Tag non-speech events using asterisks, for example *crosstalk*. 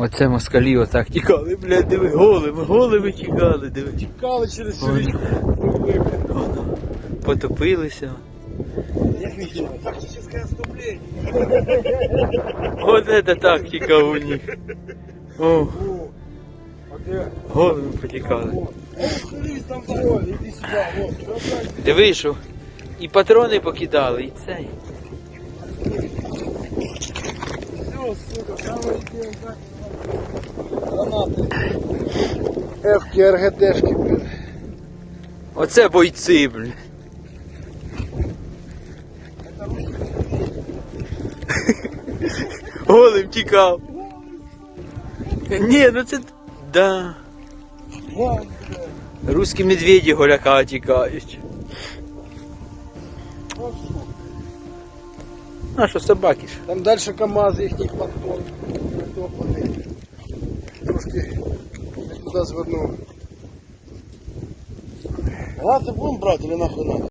Оце москалі отак тікали, блядь, диви, голими, голими тікали, диви. Тікали через Ой. річку. Потопилися. Як не діло? Тактичне. От це тактика у них. О, голими потікали. О, Дивись, там пароль, іди сюди, вот. Диви, що і патрони покидали, і цей. Все, сука, самое Гранаты. Эвки, РГДшки, блин. Оце бойці, блін. *laughs* Голим тікав. Ні, ну це. Да. Русські медведі голяка тікають. А що собаки ж? Там дальше КАМАЗ їхній подпон. Трошки не туди звернув. Гранати будемо брати или нахуй надо?